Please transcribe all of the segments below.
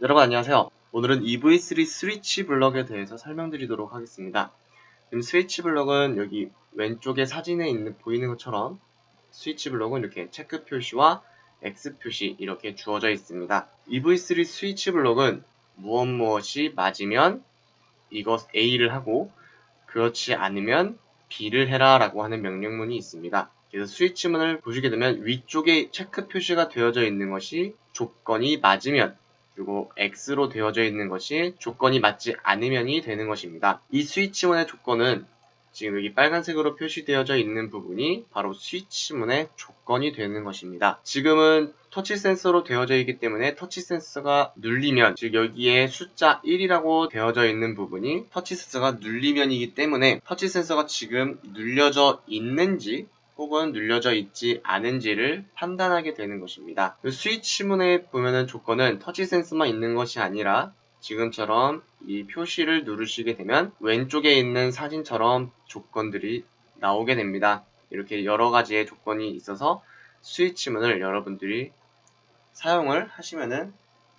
여러분 안녕하세요. 오늘은 EV3 스위치 블럭에 대해서 설명드리도록 하겠습니다. 지금 스위치 블럭은 여기 왼쪽에 사진에 있는 보이는 것처럼 스위치 블럭은 이렇게 체크 표시와 X 표시 이렇게 주어져 있습니다. EV3 스위치 블럭은 무엇 무엇이 맞으면 이것 A를 하고 그렇지 않으면 B를 해라 라고 하는 명령문이 있습니다. 그래서 스위치문을 보시게 되면 위쪽에 체크 표시가 되어져 있는 것이 조건이 맞으면 그리고 X로 되어져 있는 것이 조건이 맞지 않으면이 되는 것입니다. 이 스위치문의 조건은 지금 여기 빨간색으로 표시되어져 있는 부분이 바로 스위치문의 조건이 되는 것입니다. 지금은 터치 센서로 되어져 있기 때문에 터치 센서가 눌리면 즉 여기에 숫자 1이라고 되어져 있는 부분이 터치 센서가 눌리면이기 때문에 터치 센서가 지금 눌려져 있는지 혹은 눌려져 있지 않은지를 판단하게 되는 것입니다. 그 스위치 문에 보면은 조건은 터치 센서만 있는 것이 아니라 지금처럼 이 표시를 누르시게 되면 왼쪽에 있는 사진처럼 조건들이 나오게 됩니다. 이렇게 여러 가지의 조건이 있어서 스위치 문을 여러분들이 사용을 하시면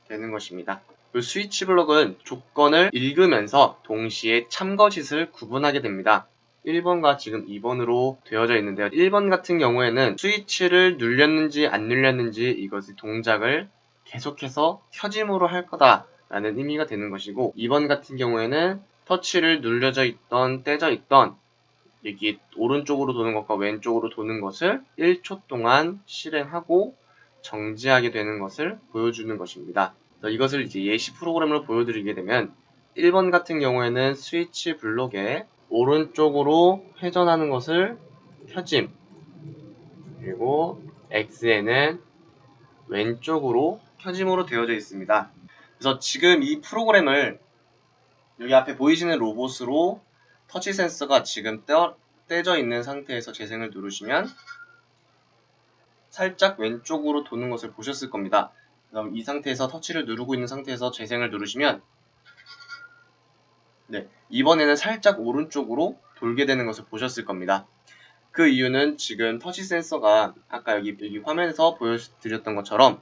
되는 것입니다. 그 스위치 블록은 조건을 읽으면서 동시에 참거짓을 구분하게 됩니다. 1번과 지금 2번으로 되어져 있는데요. 1번 같은 경우에는 스위치를 눌렸는지 안 눌렸는지 이것의 동작을 계속해서 켜짐으로 할 거다 라는 의미가 되는 것이고 2번 같은 경우에는 터치를 눌려져 있던 떼져 있던 여기 오른쪽으로 도는 것과 왼쪽으로 도는 것을 1초 동안 실행하고 정지하게 되는 것을 보여주는 것입니다. 이것을 이제 예시 프로그램으로 보여드리게 되면 1번 같은 경우에는 스위치 블록에 오른쪽으로 회전하는 것을 켜짐 그리고 X에는 왼쪽으로 켜짐으로 되어져 있습니다. 그래서 지금 이 프로그램을 여기 앞에 보이시는 로봇으로 터치 센서가 지금 떼어, 떼져 있는 상태에서 재생을 누르시면 살짝 왼쪽으로 도는 것을 보셨을 겁니다. 그럼 이 상태에서 터치를 누르고 있는 상태에서 재생을 누르시면 네, 이번에는 살짝 오른쪽으로 돌게 되는 것을 보셨을 겁니다. 그 이유는 지금 터치 센서가 아까 여기, 여기 화면에서 보여드렸던 것처럼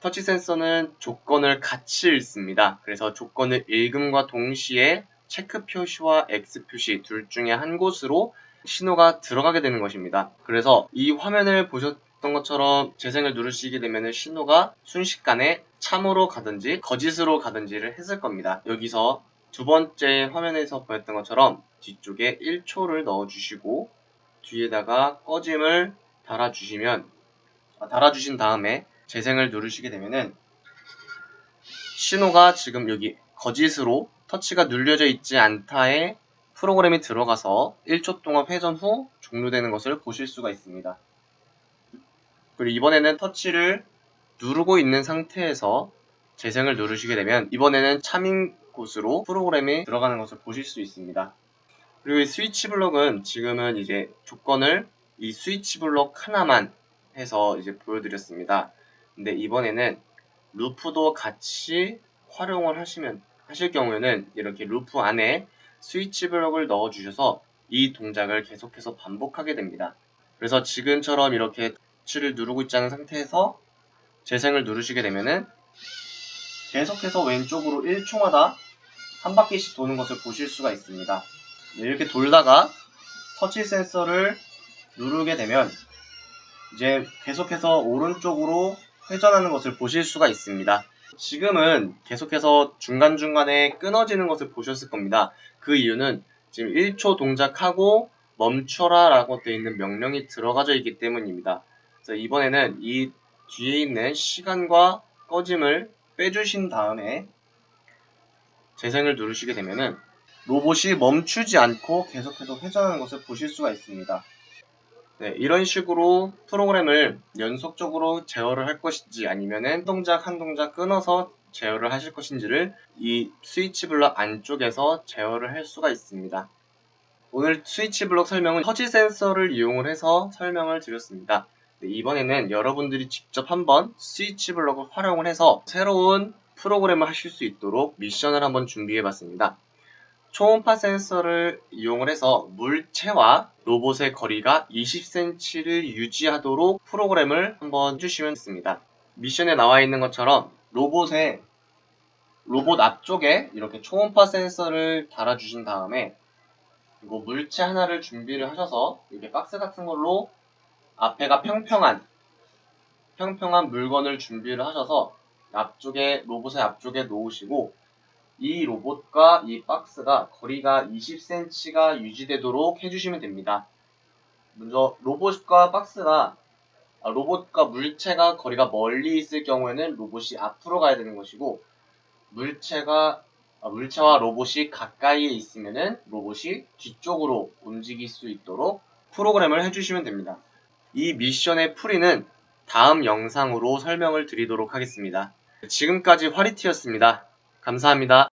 터치 센서는 조건을 같이 읽습니다. 그래서 조건을 읽음과 동시에 체크 표시와 X 표시 둘 중에 한 곳으로 신호가 들어가게 되는 것입니다. 그래서 이 화면을 보셨던 것처럼 재생을 누르시게 되면 신호가 순식간에 참으로 가든지 거짓으로 가든지를 했을 겁니다. 여기서 두 번째 화면에서 보였던 것처럼 뒤쪽에 1초를 넣어주시고 뒤에다가 꺼짐을 달아주시면 아, 달아주신 다음에 재생을 누르시게 되면은 신호가 지금 여기 거짓으로 터치가 눌려져 있지 않다에 프로그램이 들어가서 1초 동안 회전 후 종료되는 것을 보실 수가 있습니다. 그리고 이번에는 터치를 누르고 있는 상태에서 재생을 누르시게 되면 이번에는 참인 곳으로 프로그램이 들어가는 것을 보실 수 있습니다. 그리고 이 스위치 블록은 지금은 이제 조건을 이 스위치 블록 하나만 해서 이제 보여드렸습니다. 근데 이번에는 루프도 같이 활용을 하시면 하실 경우에는 이렇게 루프 안에 스위치 블록을 넣어 주셔서 이 동작을 계속해서 반복하게 됩니다. 그래서 지금처럼 이렇게 터치를 누르고 있지 않은 상태에서 재생을 누르시게 되면은 계속해서 왼쪽으로 1초마다 한 바퀴씩 도는 것을 보실 수가 있습니다. 네, 이렇게 돌다가 터치 센서를 누르게 되면 이제 계속해서 오른쪽으로 회전하는 것을 보실 수가 있습니다. 지금은 계속해서 중간중간에 끊어지는 것을 보셨을 겁니다. 그 이유는 지금 1초 동작하고 멈춰라 라고 되어 있는 명령이 들어가져 있기 때문입니다. 그래서 이번에는 이 뒤에 있는 시간과 꺼짐을 빼주신 다음에 재생을 누르시게 되면은 로봇이 멈추지 않고 계속해서 회전하는 것을 보실 수가 있습니다. 네, 이런 식으로 프로그램을 연속적으로 제어를 할 것인지 아니면은 한 동작 한 동작 끊어서 제어를 하실 것인지를 이 스위치 블럭 안쪽에서 제어를 할 수가 있습니다. 오늘 스위치 블럭 설명은 터치 센서를 이용을 해서 설명을 드렸습니다. 네, 이번에는 여러분들이 직접 한번 스위치 블럭을 활용을 해서 새로운 프로그램을 하실 수 있도록 미션을 한번 준비해 봤습니다. 초음파 센서를 이용을 해서 물체와 로봇의 거리가 20cm를 유지하도록 프로그램을 한번 해주시면 됩니다. 미션에 나와 있는 것처럼 로봇의 로봇 앞쪽에 이렇게 초음파 센서를 달아주신 다음에 이거 물체 하나를 준비를 하셔서 이렇게 박스 같은 걸로 앞에가 평평한 평평한 물건을 준비를 하셔서 앞쪽에 로봇의 앞쪽에 놓으시고 이 로봇과 이 박스가 거리가 20cm가 유지되도록 해주시면 됩니다. 먼저 로봇과 박스가 아, 로봇과 물체가 거리가 멀리 있을 경우에는 로봇이 앞으로 가야 되는 것이고 물체가 아, 물체와 로봇이 가까이에 있으면은 로봇이 뒤쪽으로 움직일 수 있도록 프로그램을 해주시면 됩니다. 이 미션의 풀이는 다음 영상으로 설명을 드리도록 하겠습니다. 지금까지 화리티였습니다. 감사합니다.